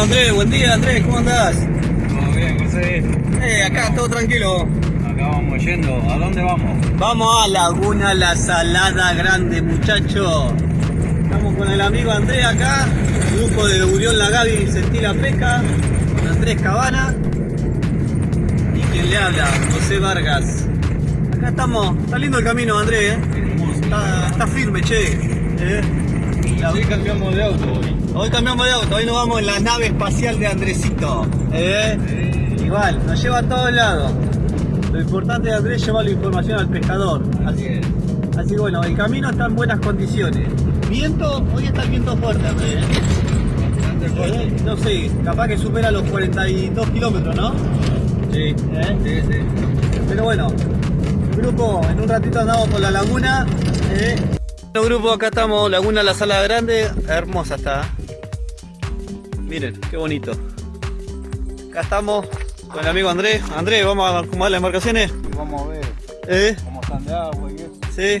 Andrés, buen día Andrés, ¿cómo andás? Todo bien, José. Eh, acá todo tranquilo. Acá vamos yendo. ¿A dónde vamos? Vamos a Laguna La Salada Grande, muchachos. Estamos con el amigo Andrés acá, grupo de Urión La Gaby Sentí la Pesca, con Andrés Cabana y quien le habla, José Vargas. Acá estamos, está lindo el camino Andrés, ¿eh? está, está firme, che. ¿eh? La- Sí, cambiamos de auto hoy. Hoy cambiamos de auto, hoy nos vamos en la nave espacial de Andresito. ¿eh? Igual, nos lleva a todos lados. Lo importante de Andrés es llevar la información al pescador. Así, así que bueno, el camino está en buenas condiciones. Viento, hoy está el viento fuerte, Andrés. ¿eh? Eh, No sé, capaz que supera los 42 kilómetros, ¿no? Sí, ¿Eh? sí, sí. Pero bueno, grupo, en un ratito andamos por la laguna. ¿eh? Bueno, grupo, acá estamos, Laguna La Sala Grande, hermosa está. Miren, qué bonito. Acá estamos con el amigo Andrés. Andrés, vamos a acomodar las embarcaciones. Vamos a ver ¿Eh? cómo están de agua y eso. Sí.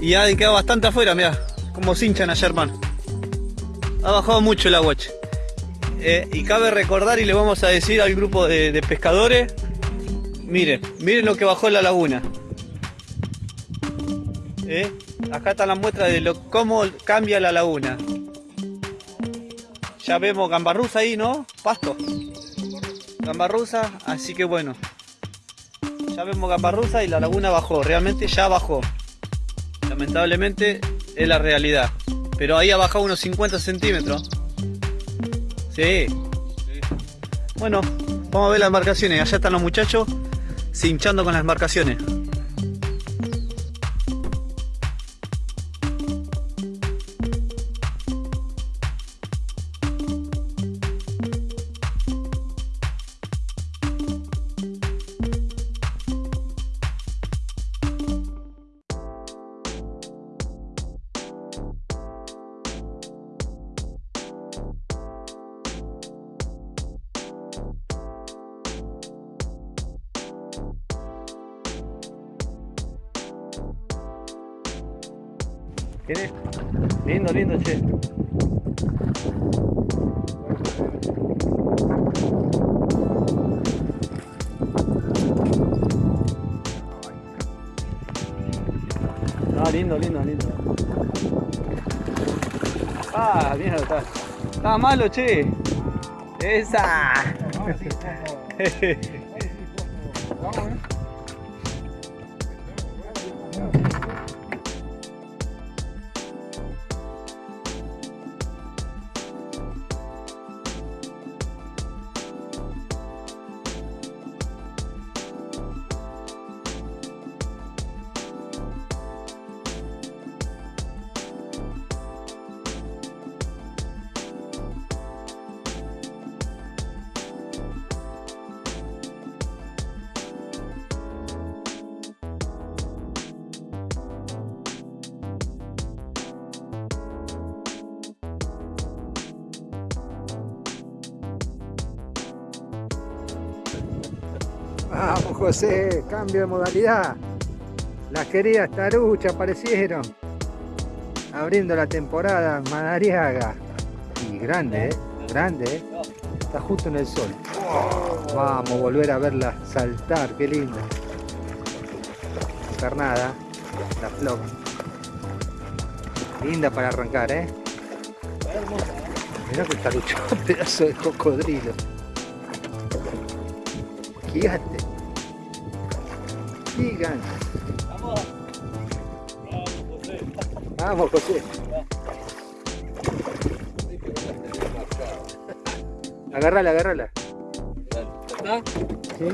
Y ha quedado bastante afuera, mira, como se hinchan ayer, hermano. Ha bajado mucho el agua. Eh, y cabe recordar y le vamos a decir al grupo de, de pescadores, miren, miren lo que bajó en la laguna. Eh, Acá está la muestra de lo, cómo cambia la laguna. Ya vemos gambarruza ahí, ¿no? Pasto. Gambarruza, así que bueno. Ya vemos gambarruza y la laguna bajó, realmente ya bajó. Lamentablemente es la realidad. Pero ahí ha bajado unos 50 centímetros. Sí. Bueno, vamos a ver las embarcaciones. Allá están los muchachos cinchando con las embarcaciones. Lindo, lindo, che. Ah, lindo, lindo, lindo. Ah, mira, está. Está malo, che. Esa. Vamos José, cambio de modalidad. Las queridas taruchas aparecieron. Abriendo la temporada Madariaga. Y grande, ¿eh? Grande, ¿eh? Está justo en el sol. Vamos a volver a verla saltar, qué linda. Carnada, la flor. Linda para arrancar, ¿eh? Mirá que tarucho, pedazo de cocodrilo. Gigante. Gigante. Vamos, José. Agarrala, agarrala. Sí.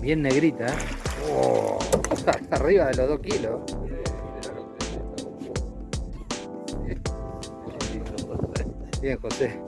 Bien negrita, ¿eh? Oh, está arriba de los dos kilos. Bien, José.